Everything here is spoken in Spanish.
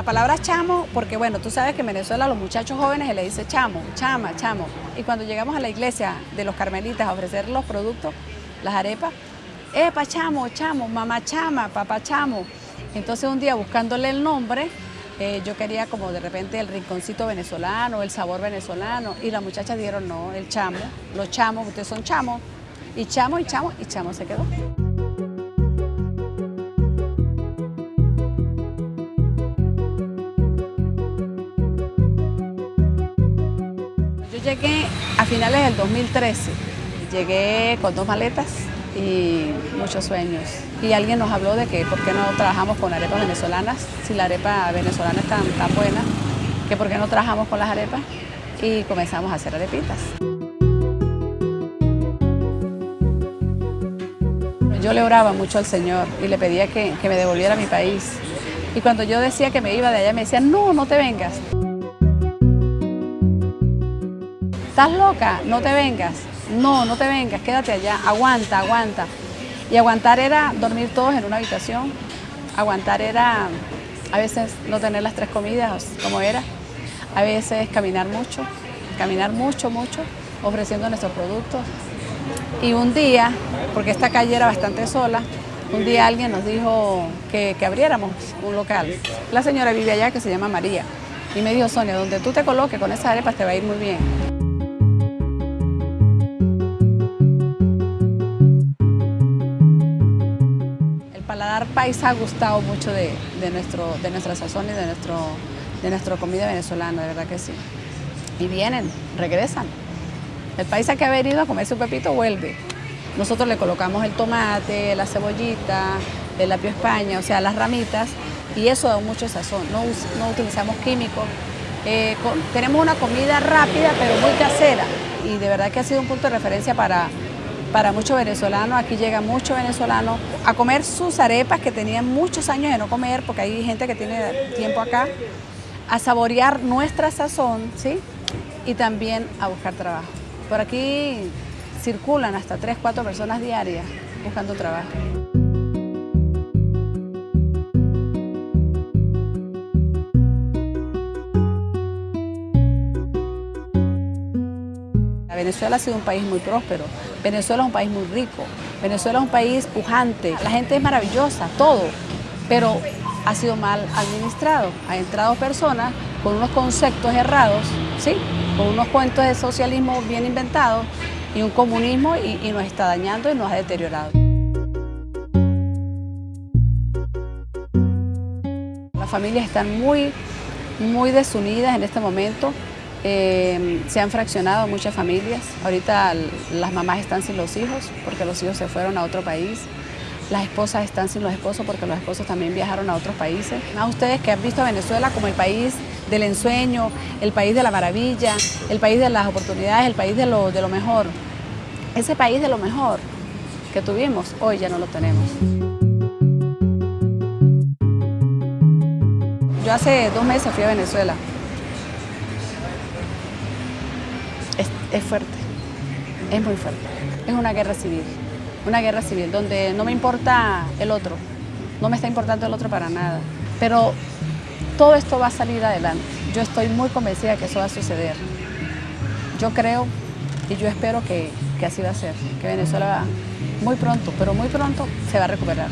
La palabra chamo, porque bueno, tú sabes que en Venezuela a los muchachos jóvenes se les dice chamo, chama, chamo. Y cuando llegamos a la iglesia de los carmelitas a ofrecer los productos, las arepas, epa, chamo, chamo, mamá chama, papá chamo. Entonces un día buscándole el nombre, eh, yo quería como de repente el rinconcito venezolano, el sabor venezolano, y las muchachas dijeron no, el chamo, los chamos, ustedes son chamos, y chamo, y chamo, y chamo se quedó. Llegué a finales del 2013, llegué con dos maletas y muchos sueños. Y alguien nos habló de que por qué no trabajamos con arepas venezolanas, si la arepa venezolana es tan, tan buena, que por qué no trabajamos con las arepas y comenzamos a hacer arepitas. Yo le oraba mucho al Señor y le pedía que, que me devolviera a mi país. Y cuando yo decía que me iba de allá, me decían, no, no te vengas. ¿Estás loca? No te vengas. No, no te vengas, quédate allá, aguanta, aguanta. Y aguantar era dormir todos en una habitación, aguantar era a veces no tener las tres comidas como era, a veces caminar mucho, caminar mucho, mucho, ofreciendo nuestros productos. Y un día, porque esta calle era bastante sola, un día alguien nos dijo que, abriéramos un local. La señora vive allá que se llama María. Y me dijo, Sonia, donde tú te coloques con esas arepas te va a ir muy bien. Paisa ha gustado mucho de, nuestro, de nuestra sazón y de, nuestro, de nuestra comida venezolana, de verdad que sí. Y vienen, regresan. El paisa que ha venido a comer su pepito vuelve. Nosotros le colocamos el tomate, la cebollita, el apio España, o sea, las ramitas, y eso da mucho sazón. No, no utilizamos químicos. Eh, tenemos una comida rápida, pero muy casera, y de verdad que ha sido un punto de referencia para, para muchos venezolanos. Aquí llega mucho venezolano a comer sus arepas que tenían muchos años de no comer, porque hay gente que tiene tiempo acá, a saborear nuestra sazón, ¿sí? Y también a buscar trabajo. Por aquí circulan hasta 3, 4 personas diarias buscando trabajo. Venezuela ha sido un país muy próspero, Venezuela es un país muy rico, Venezuela es un país pujante, la gente es maravillosa, todo, pero ha sido mal administrado. Ha entrado personas con unos conceptos errados, ¿sí? con unos cuentos de socialismo bien inventados y un comunismo y nos está dañando y nos ha deteriorado. Las familias están muy, muy desunidas en este momento. Eh, se han fraccionado muchas familias. Ahorita las mamás están sin los hijos porque los hijos se fueron a otro país. Las esposas están sin los esposos porque los esposos también viajaron a otros países. A ustedes que han visto a Venezuela como el país del ensueño, el país de la maravilla, el país de las oportunidades, el país de lo, de lo mejor. Ese país de lo mejor que tuvimos, hoy ya no lo tenemos. Yo hace dos meses fui a Venezuela. Es, es fuerte, es muy fuerte. Es una guerra civil, una guerra civil donde no me importa el otro, no me está importando el otro para nada. Pero todo esto va a salir adelante. Yo estoy muy convencida que eso va a suceder. Yo creo y yo espero que, que así va a ser, que Venezuela muy pronto, pero muy pronto se va a recuperar.